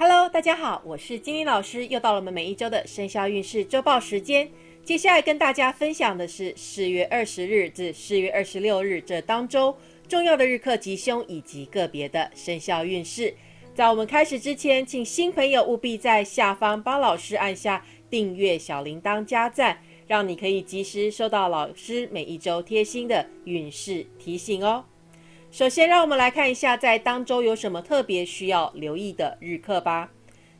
Hello，大家好，我是金玲老师，又到了我们每一周的生肖运势周报时间。接下来跟大家分享的是四月二十日至四月二十六日这当周重要的日课吉凶以及个别的生肖运势。在我们开始之前，请新朋友务必在下方帮老师按下订阅、小铃铛、加赞，让你可以及时收到老师每一周贴心的运势提醒哦。首先，让我们来看一下在当周有什么特别需要留意的日课吧。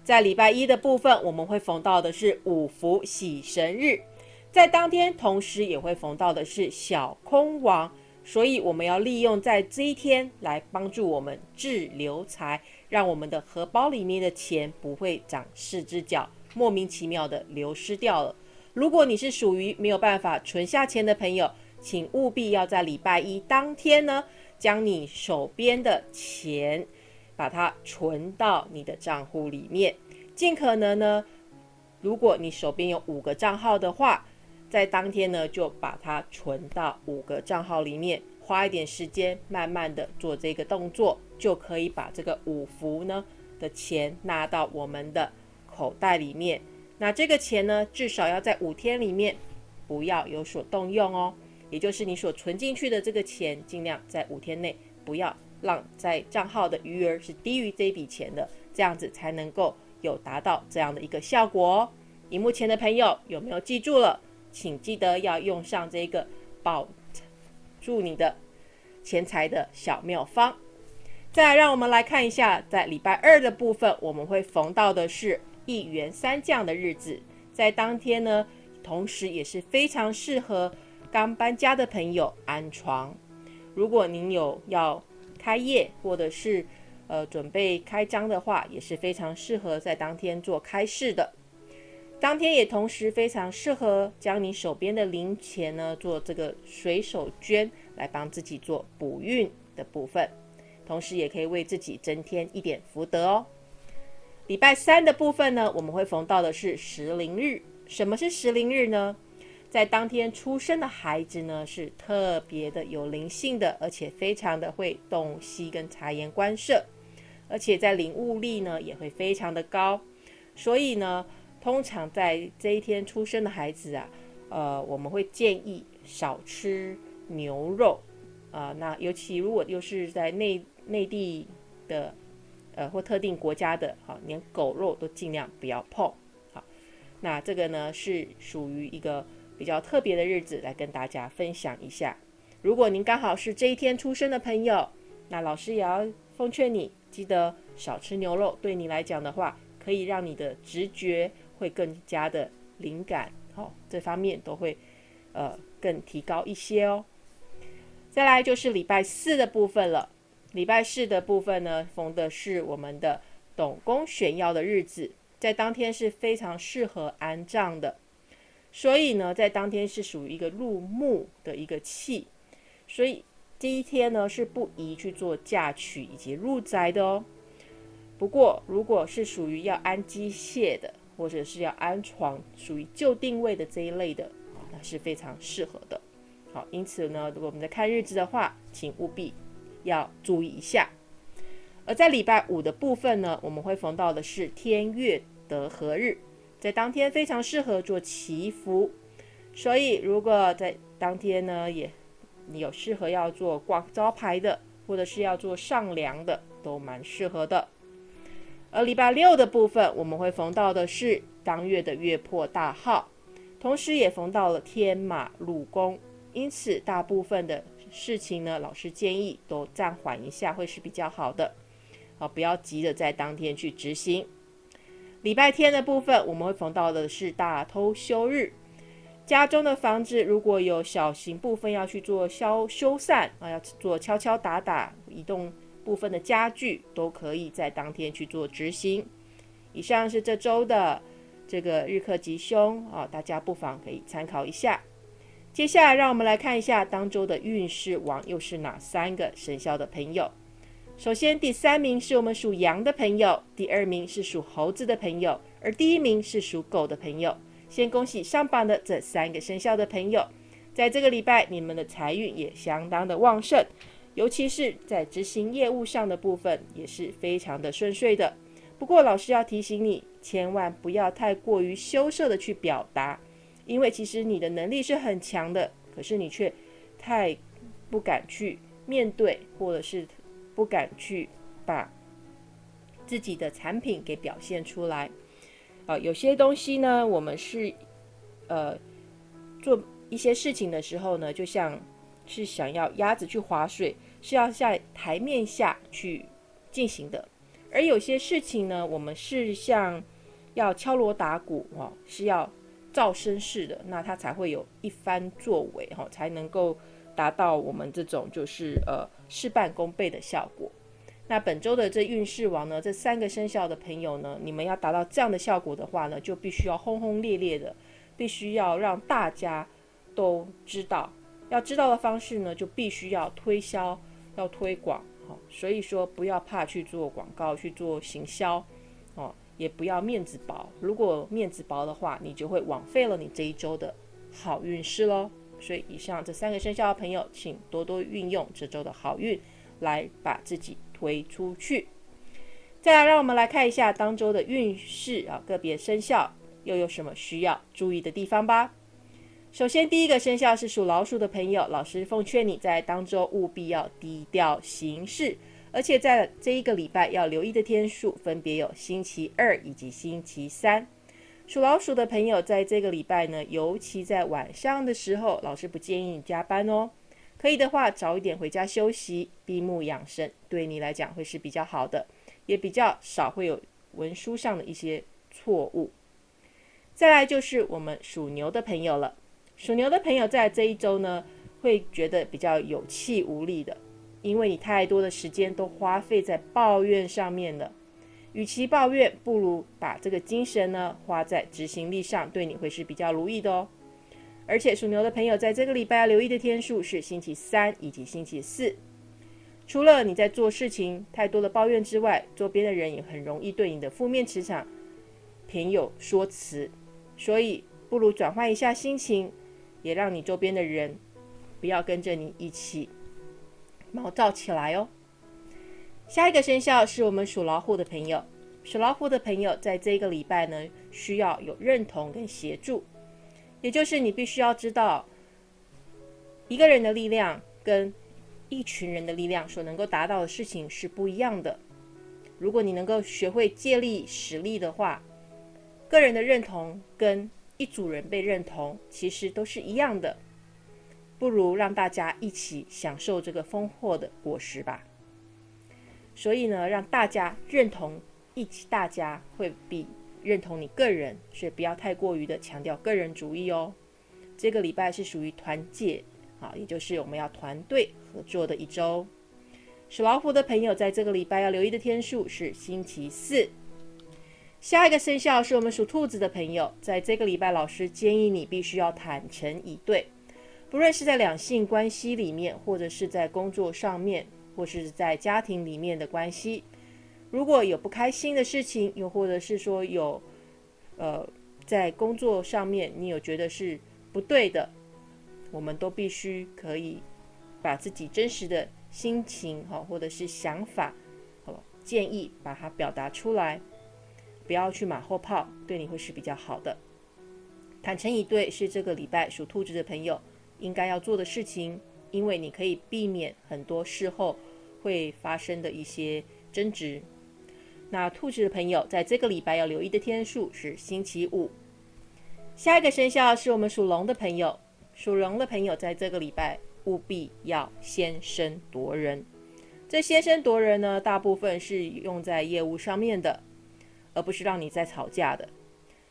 在礼拜一的部分，我们会逢到的是五福喜神日，在当天同时也会逢到的是小空王，所以我们要利用在这一天来帮助我们滞留财，让我们的荷包里面的钱不会长四只脚，莫名其妙的流失掉了。如果你是属于没有办法存下钱的朋友，请务必要在礼拜一当天呢。将你手边的钱，把它存到你的账户里面，尽可能呢，如果你手边有五个账号的话，在当天呢就把它存到五个账号里面，花一点时间，慢慢的做这个动作，就可以把这个五福呢的钱纳到我们的口袋里面。那这个钱呢，至少要在五天里面不要有所动用哦。也就是你所存进去的这个钱，尽量在五天内不要让在账号的余额是低于这笔钱的，这样子才能够有达到这样的一个效果哦。荧幕前的朋友有没有记住了？请记得要用上这个保住你的钱财的小妙方。再，让我们来看一下，在礼拜二的部分，我们会逢到的是一元三降的日子，在当天呢，同时也是非常适合。刚搬家的朋友安床。如果您有要开业或者是呃准备开张的话，也是非常适合在当天做开市的。当天也同时非常适合将你手边的零钱呢做这个随手捐，来帮自己做补运的部分，同时也可以为自己增添一点福德哦。礼拜三的部分呢，我们会逢到的是时灵日。什么是时灵日呢？在当天出生的孩子呢，是特别的有灵性的，而且非常的会洞悉跟察言观色，而且在领悟力呢也会非常的高。所以呢，通常在这一天出生的孩子啊，呃，我们会建议少吃牛肉啊。那尤其如果又是在内内地的，呃，或特定国家的，好，连狗肉都尽量不要碰。好，那这个呢是属于一个。比较特别的日子来跟大家分享一下。如果您刚好是这一天出生的朋友，那老师也要奉劝你，记得少吃牛肉。对你来讲的话，可以让你的直觉会更加的灵感，好，这方面都会呃更提高一些哦。再来就是礼拜四的部分了。礼拜四的部分呢，逢的是我们的董公选药的日子，在当天是非常适合安葬的。所以呢，在当天是属于一个入墓的一个气，所以第一天呢是不宜去做嫁娶以及入宅的哦。不过，如果是属于要安机械的，或者是要安床，属于旧定位的这一类的，那是非常适合的。好，因此呢，如果我们在看日子的话，请务必要注意一下。而在礼拜五的部分呢，我们会逢到的是天月得合日。在当天非常适合做祈福，所以如果在当天呢，也你有适合要做挂招牌的，或者是要做上梁的，都蛮适合的。而礼拜六的部分，我们会逢到的是当月的月破大号，同时也逢到了天马入宫，因此大部分的事情呢，老师建议都暂缓一下，会是比较好的。啊，不要急着在当天去执行。礼拜天的部分，我们会逢到的是大偷休日。家中的房子如果有小型部分要去做消修缮啊，要做敲敲打打、移动部分的家具，都可以在当天去做执行。以上是这周的这个日课吉凶啊，大家不妨可以参考一下。接下来，让我们来看一下当周的运势王又是哪三个生肖的朋友。首先，第三名是我们属羊的朋友，第二名是属猴子的朋友，而第一名是属狗的朋友。先恭喜上榜的这三个生肖的朋友，在这个礼拜，你们的财运也相当的旺盛，尤其是在执行业务上的部分，也是非常的顺遂的。不过老师要提醒你，千万不要太过于羞涩的去表达，因为其实你的能力是很强的，可是你却太不敢去面对，或者是不敢去把自己的产品给表现出来。啊，有些东西呢，我们是呃做一些事情的时候呢，就像是想要鸭子去划水，是要在台面下去进行的；而有些事情呢，我们是像要敲锣打鼓哦，是要噪声式的，那它才会有一番作为哈，才能够达到我们这种就是呃事半功倍的效果。那本周的这运势王呢，这三个生肖的朋友呢，你们要达到这样的效果的话呢，就必须要轰轰烈烈的，必须要让大家都知道。要知道的方式呢，就必须要推销，要推广。好，所以说不要怕去做广告，去做行销，哦，也不要面子薄。如果面子薄的话，你就会枉费了你这一周的好运势喽。所以以上这三个生肖的朋友，请多多运用这周的好运，来把自己。推出去，再来，让我们来看一下当周的运势啊，个别生肖又有什么需要注意的地方吧。首先，第一个生肖是属老鼠的朋友，老师奉劝你在当周务必要低调行事，而且在这一个礼拜要留意的天数分别有星期二以及星期三。属老鼠的朋友在这个礼拜呢，尤其在晚上的时候，老师不建议你加班哦。可以的话，早一点回家休息，闭目养神，对你来讲会是比较好的，也比较少会有文书上的一些错误。再来就是我们属牛的朋友了，属牛的朋友在这一周呢，会觉得比较有气无力的，因为你太多的时间都花费在抱怨上面了。与其抱怨，不如把这个精神呢花在执行力上，对你会是比较如意的哦。而且属牛的朋友在这个礼拜要留意的天数是星期三以及星期四。除了你在做事情太多的抱怨之外，周边的人也很容易对你的负面磁场偏有说辞，所以不如转换一下心情，也让你周边的人不要跟着你一起毛躁起来哦。下一个生肖是我们属老虎的朋友，属老虎的朋友在这一个礼拜呢，需要有认同跟协助。也就是你必须要知道，一个人的力量跟一群人的力量所能够达到的事情是不一样的。如果你能够学会借力使力的话，个人的认同跟一组人被认同其实都是一样的。不如让大家一起享受这个丰获的果实吧。所以呢，让大家认同，一起大家会比。认同你个人，所以不要太过于的强调个人主义哦。这个礼拜是属于团结啊，也就是我们要团队合作的一周。属老虎的朋友，在这个礼拜要留意的天数是星期四。下一个生肖是我们属兔子的朋友，在这个礼拜，老师建议你必须要坦诚以对，不论是在两性关系里面，或者是在工作上面，或是在家庭里面的关系。如果有不开心的事情，又或者是说有，呃，在工作上面你有觉得是不对的，我们都必须可以把自己真实的心情哈，或者是想法，哦，建议把它表达出来，不要去马后炮，对你会是比较好的。坦诚以对是这个礼拜属兔子的朋友应该要做的事情，因为你可以避免很多事后会发生的一些争执。那兔子的朋友在这个礼拜要留意的天数是星期五。下一个生肖是我们属龙的朋友，属龙的朋友在这个礼拜务必要先声夺人。这先声夺人呢，大部分是用在业务上面的，而不是让你在吵架的，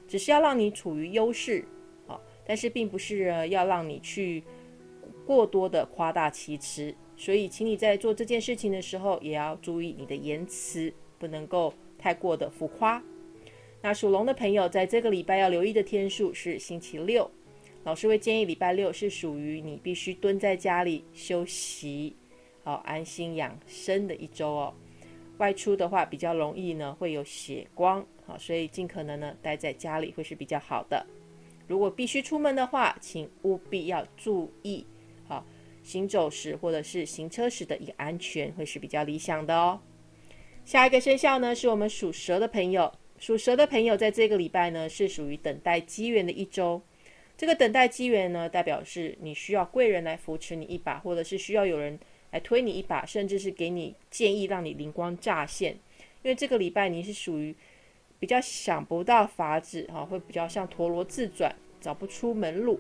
只是要让你处于优势啊。但是并不是要让你去过多的夸大其词，所以请你在做这件事情的时候，也要注意你的言辞。不能够太过的浮夸。那属龙的朋友在这个礼拜要留意的天数是星期六。老师会建议礼拜六是属于你必须蹲在家里休息，好安心养生的一周哦。外出的话比较容易呢会有血光，好，所以尽可能呢待在家里会是比较好的。如果必须出门的话，请务必要注意，行走时或者是行车时的一个安全会是比较理想的哦。下一个生肖呢，是我们属蛇的朋友。属蛇的朋友在这个礼拜呢，是属于等待机缘的一周。这个等待机缘呢，代表是你需要贵人来扶持你一把，或者是需要有人来推你一把，甚至是给你建议，让你灵光乍现。因为这个礼拜你是属于比较想不到法子哈，会比较像陀螺自转，找不出门路。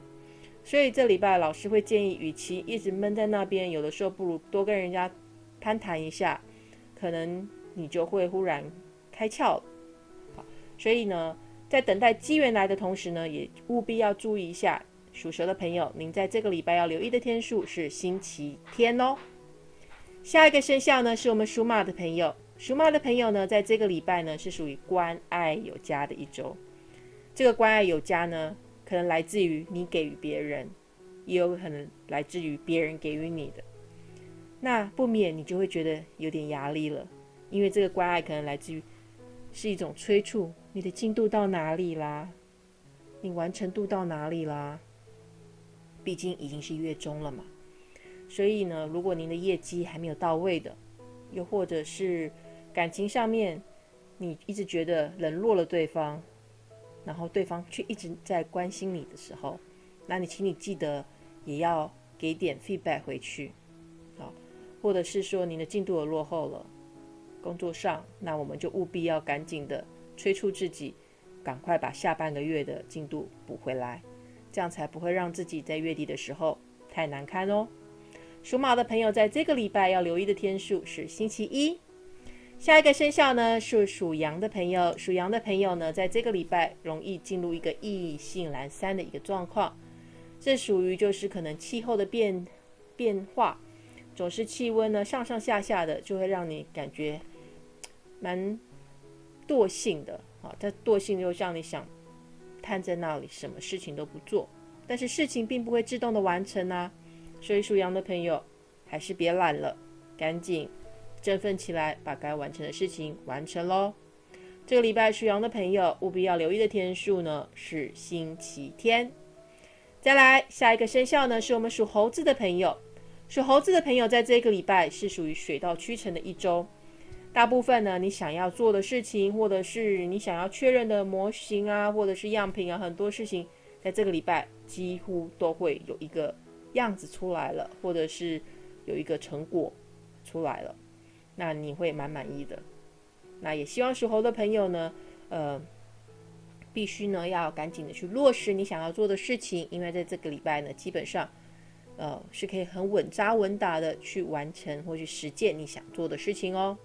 所以这礼拜老师会建议，与其一直闷在那边，有的时候不如多跟人家攀谈一下，可能你就会忽然开窍。好，所以呢，在等待机缘来的同时呢，也务必要注意一下属蛇的朋友，您在这个礼拜要留意的天数是星期天哦。下一个生肖呢，是我们属马的朋友。属马的朋友呢，在这个礼拜呢，是属于关爱有加的一周。这个关爱有加呢。可能来自于你给予别人，也有可能来自于别人给予你的，那不免你就会觉得有点压力了，因为这个关爱可能来自于是一种催促，你的进度到哪里啦？你完成度到哪里啦？毕竟已经是月中了嘛，所以呢，如果您的业绩还没有到位的，又或者是感情上面你一直觉得冷落了对方。然后对方却一直在关心你的时候，那你请你记得也要给点 feedback 回去，好，或者是说你的进度有落后了，工作上，那我们就务必要赶紧的催促自己，赶快把下半个月的进度补回来，这样才不会让自己在月底的时候太难堪哦。属马的朋友在这个礼拜要留意的天数是星期一。下一个生肖呢是属羊的朋友，属羊的朋友呢，在这个礼拜容易进入一个意兴阑珊的一个状况，这属于就是可能气候的变变化，总是气温呢上上下下的，就会让你感觉蛮惰性的啊。这惰性就让你想瘫在那里，什么事情都不做，但是事情并不会自动的完成啊。所以属羊的朋友还是别懒了，赶紧。振奋起来，把该完成的事情完成喽！这个礼拜属羊的朋友务必要留意的天数呢是星期天。再来下一个生肖呢是我们属猴子的朋友，属猴子的朋友在这个礼拜是属于水到渠成的一周。大部分呢你想要做的事情，或者是你想要确认的模型啊，或者是样品啊，很多事情在这个礼拜几乎都会有一个样子出来了，或者是有一个成果出来了。那你会蛮满意的，那也希望属猴的朋友呢，呃，必须呢要赶紧的去落实你想要做的事情，因为在这个礼拜呢，基本上，呃，是可以很稳扎稳打的去完成或去实践你想做的事情哦。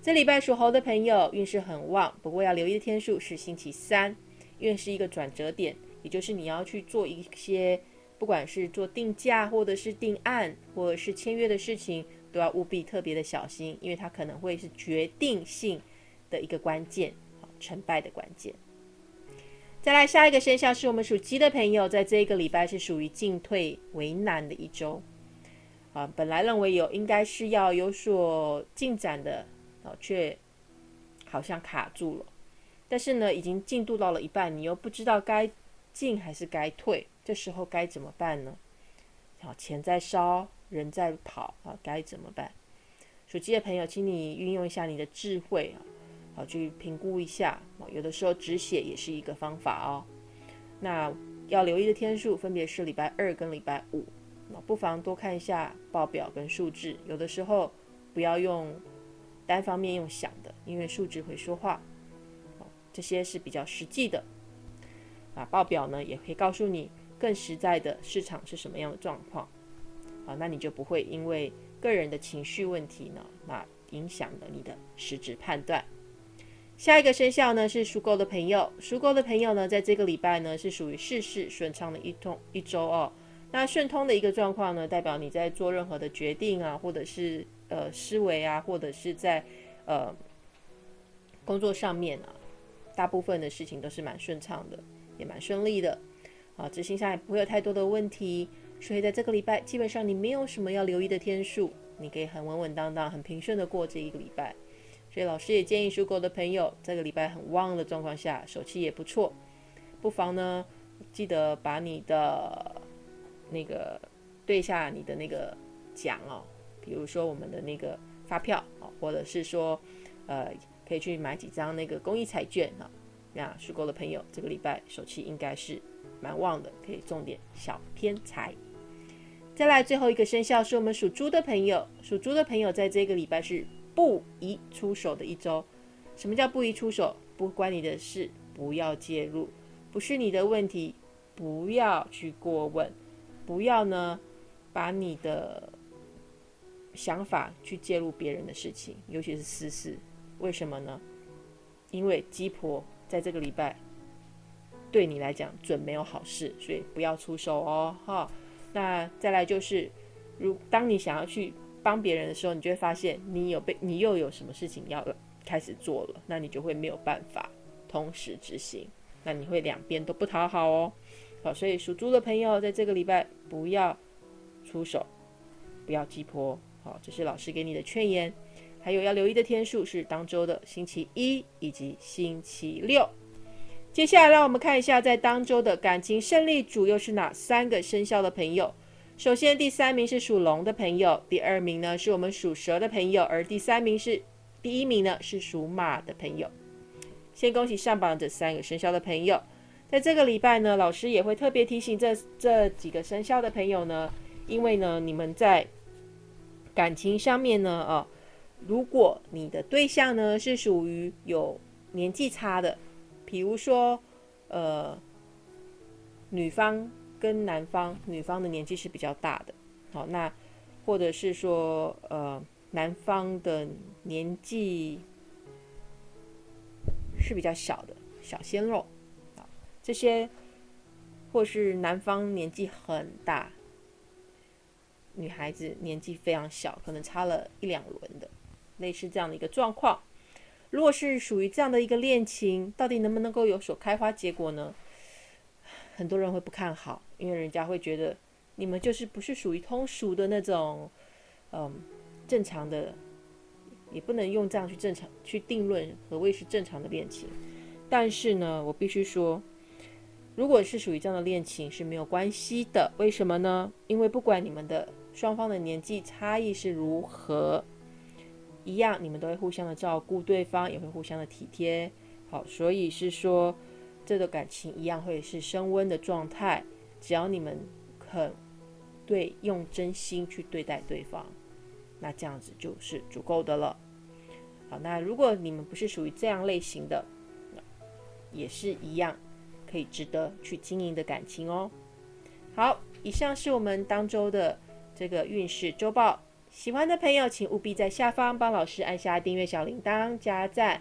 这礼拜属猴的朋友运势很旺，不过要留意的天数是星期三，因为是一个转折点，也就是你要去做一些，不管是做定价或者是定案或者是签约的事情。都要务必特别的小心，因为它可能会是决定性的一个关键，好成败的关键。再来下一个生肖是我们属鸡的朋友，在这一个礼拜是属于进退为难的一周啊。本来认为有应该是要有所进展的啊，却好像卡住了。但是呢，已经进度到了一半，你又不知道该进还是该退，这时候该怎么办呢？好，钱在烧。人在跑啊，该怎么办？属鸡的朋友，请你运用一下你的智慧啊，好去评估一下啊。有的时候止血也是一个方法哦。那要留意的天数分别是礼拜二跟礼拜五，那不妨多看一下报表跟数字。有的时候不要用单方面用想的，因为数字会说话。这些是比较实际的。啊，报表呢也可以告诉你更实在的市场是什么样的状况。啊，那你就不会因为个人的情绪问题呢，那影响了你的实质判断。下一个生肖呢是属狗的朋友，属狗的朋友呢，在这个礼拜呢是属于事事顺畅的一通一周哦。那顺通的一个状况呢，代表你在做任何的决定啊，或者是呃思维啊，或者是在呃工作上面啊，大部分的事情都是蛮顺畅的，也蛮顺利的啊，执行上也不会有太多的问题。所以在这个礼拜，基本上你没有什么要留意的天数，你可以很稳稳当当、很平顺的过这一个礼拜。所以老师也建议属狗的朋友，这个礼拜很旺的状况下，手气也不错，不妨呢记得把你的那个对下你的那个奖哦，比如说我们的那个发票啊，或者是说呃，可以去买几张那个公益彩券啊。那属狗的朋友，这个礼拜手气应该是蛮旺的，可以中点小偏财。再来最后一个生肖是我们属猪的朋友，属猪的朋友在这个礼拜是不宜出手的一周。什么叫不宜出手？不关你的事，不要介入，不是你的问题，不要去过问，不要呢把你的想法去介入别人的事情，尤其是私事。为什么呢？因为鸡婆。在这个礼拜，对你来讲准没有好事，所以不要出手哦，哈。那再来就是，如当你想要去帮别人的时候，你就会发现你有被你又有什么事情要开始做了，那你就会没有办法同时执行，那你会两边都不讨好哦。好，所以属猪的朋友在这个礼拜不要出手，不要急迫。好，这是老师给你的劝言。还有要留意的天数是当周的星期一以及星期六。接下来让我们看一下，在当周的感情胜利组又是哪三个生肖的朋友。首先，第三名是属龙的朋友，第二名呢是我们属蛇的朋友，而第三名是第一名呢是属马的朋友。先恭喜上榜这三个生肖的朋友。在这个礼拜呢，老师也会特别提醒这这几个生肖的朋友呢，因为呢你们在感情上面呢，哦。如果你的对象呢是属于有年纪差的，比如说，呃，女方跟男方，女方的年纪是比较大的，好，那或者是说，呃，男方的年纪是比较小的，小鲜肉，啊，这些，或是男方年纪很大，女孩子年纪非常小，可能差了一两轮的。类似这样的一个状况，如果是属于这样的一个恋情，到底能不能够有所开花结果呢？很多人会不看好，因为人家会觉得你们就是不是属于通俗的那种，嗯，正常的，也不能用这样去正常去定论何谓是正常的恋情。但是呢，我必须说，如果是属于这样的恋情是没有关系的，为什么呢？因为不管你们的双方的年纪差异是如何。一样，你们都会互相的照顾对方，也会互相的体贴。好，所以是说，这个感情一样会是升温的状态。只要你们肯对用真心去对待对方，那这样子就是足够的了。好，那如果你们不是属于这样类型的，也是一样可以值得去经营的感情哦。好，以上是我们当周的这个运势周报。喜欢的朋友，请务必在下方帮老师按下订阅小铃铛、加赞，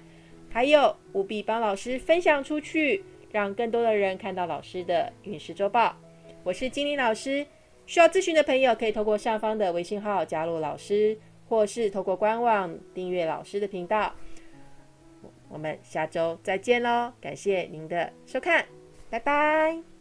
还有务必帮老师分享出去，让更多的人看到老师的运势周报。我是精灵老师，需要咨询的朋友可以透过上方的微信号加入老师，或是透过官网订阅老师的频道。我们下周再见喽，感谢您的收看，拜拜。